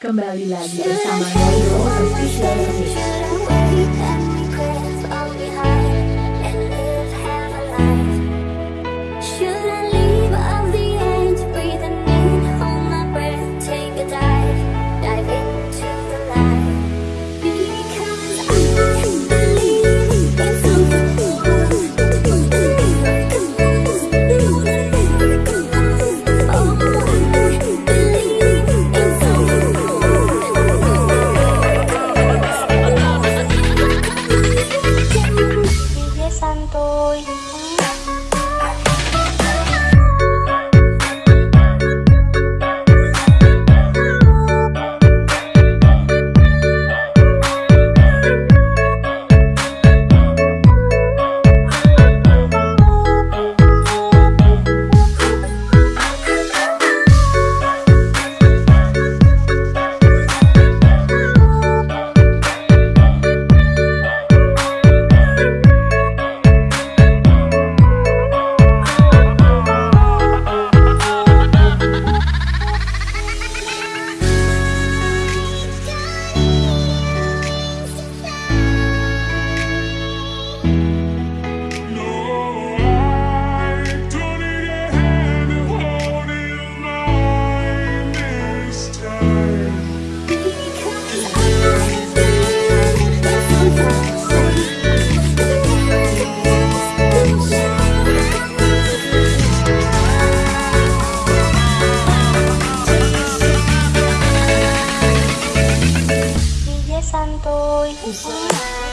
Kembali lagi bersama Noyo Official Mix. tôi. love.